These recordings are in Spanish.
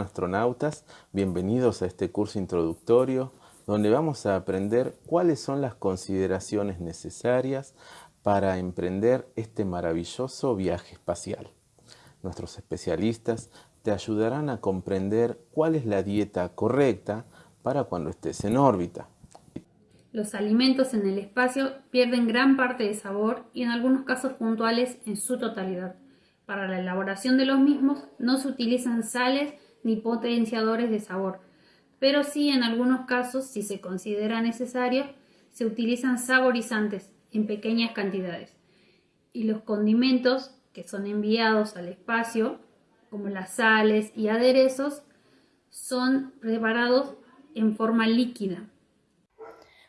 astronautas, bienvenidos a este curso introductorio donde vamos a aprender cuáles son las consideraciones necesarias para emprender este maravilloso viaje espacial. Nuestros especialistas te ayudarán a comprender cuál es la dieta correcta para cuando estés en órbita. Los alimentos en el espacio pierden gran parte de sabor y en algunos casos puntuales en su totalidad. Para la elaboración de los mismos no se utilizan sales ni potenciadores de sabor, pero sí en algunos casos, si se considera necesario, se utilizan saborizantes en pequeñas cantidades. Y los condimentos que son enviados al espacio, como las sales y aderezos, son preparados en forma líquida.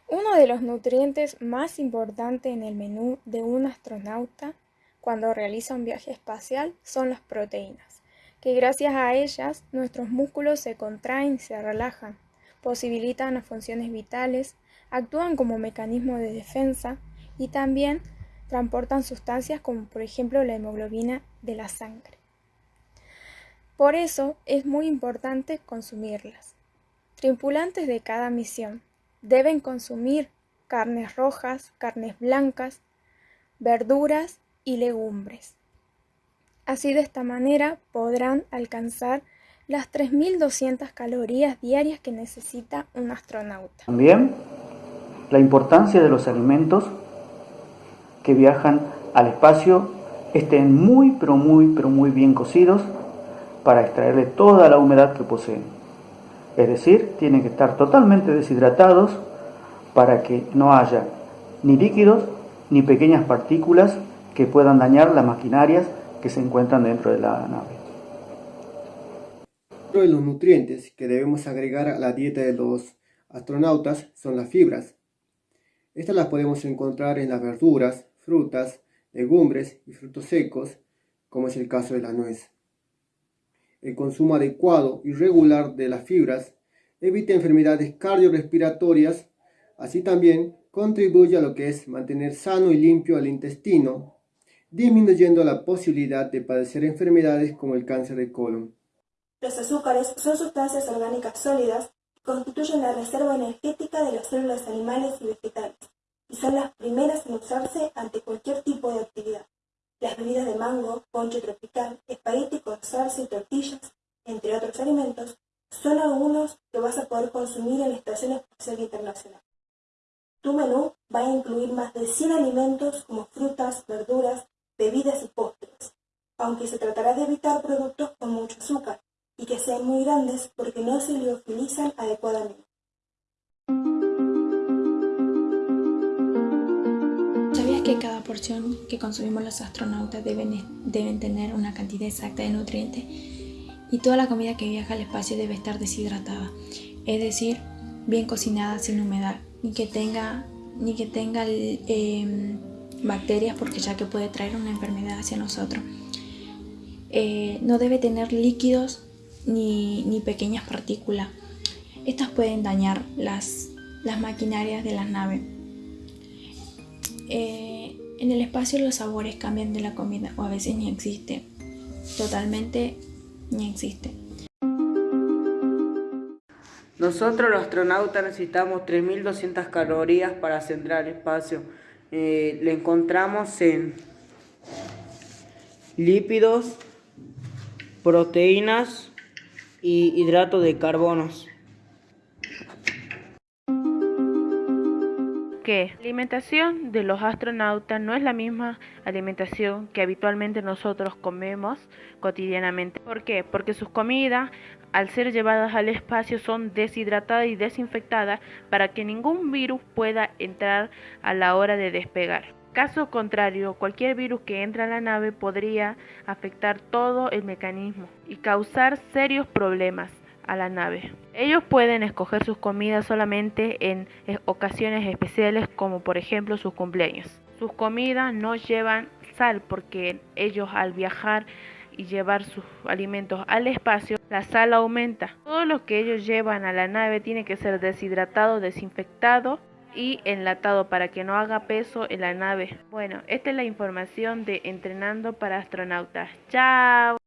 Uno de los nutrientes más importantes en el menú de un astronauta cuando realiza un viaje espacial son las proteínas, que gracias a ellas nuestros músculos se contraen y se relajan, posibilitan las funciones vitales, actúan como mecanismo de defensa y también transportan sustancias como por ejemplo la hemoglobina de la sangre. Por eso es muy importante consumirlas. Tripulantes de cada misión deben consumir carnes rojas, carnes blancas, verduras y legumbres. Así de esta manera podrán alcanzar las 3.200 calorías diarias que necesita un astronauta. También la importancia de los alimentos que viajan al espacio estén muy pero muy pero muy bien cocidos para extraerle toda la humedad que poseen. Es decir, tienen que estar totalmente deshidratados para que no haya ni líquidos ni pequeñas partículas que puedan dañar las maquinarias que se encuentran dentro de la nave. Otro de los nutrientes que debemos agregar a la dieta de los astronautas son las fibras. Estas las podemos encontrar en las verduras, frutas, legumbres y frutos secos, como es el caso de la nuez. El consumo adecuado y regular de las fibras evita enfermedades cardiorrespiratorias, así también contribuye a lo que es mantener sano y limpio el intestino, disminuyendo la posibilidad de padecer enfermedades como el cáncer de colon. Los azúcares son sustancias orgánicas sólidas que constituyen la reserva energética de las células animales y vegetales y son las primeras en usarse ante cualquier tipo de actividad. Las bebidas de mango, ponche tropical, espagueti con salsa y tortillas, entre otros alimentos, son algunos que vas a poder consumir en la Estación Espacial Internacional. Tu menú va a incluir más de 100 alimentos como frutas, verduras, aunque se tratará de evitar productos con mucho azúcar y que sean muy grandes porque no se liofilizan adecuadamente. ¿Sabías que cada porción que consumimos los astronautas deben, deben tener una cantidad exacta de nutrientes? Y toda la comida que viaja al espacio debe estar deshidratada, es decir, bien cocinada sin humedad, ni que tenga, ni que tenga eh, bacterias porque ya que puede traer una enfermedad hacia nosotros. Eh, no debe tener líquidos ni, pequeñas partículas. Estas pueden dañar las, las maquinarias de la nave. Eh, en el espacio los sabores cambian de la comida o a veces ni existe. Totalmente ni existe. Nosotros los astronautas necesitamos 3.200 calorías para centrar el espacio eh, le encontramos en lípidos, proteínas y hidratos de carbonos. que la alimentación de los astronautas no es la misma alimentación que habitualmente nosotros comemos cotidianamente. ¿Por qué? Porque sus comidas, al ser llevadas al espacio, son deshidratadas y desinfectadas para que ningún virus pueda entrar a la hora de despegar. Caso contrario, cualquier virus que entre a la nave podría afectar todo el mecanismo y causar serios problemas a la nave. Ellos pueden escoger sus comidas solamente en ocasiones especiales como por ejemplo sus cumpleaños. Sus comidas no llevan sal porque ellos al viajar y llevar sus alimentos al espacio, la sal aumenta. Todo lo que ellos llevan a la nave tiene que ser deshidratado, desinfectado y enlatado para que no haga peso en la nave. Bueno, esta es la información de Entrenando para Astronautas. ¡Chao!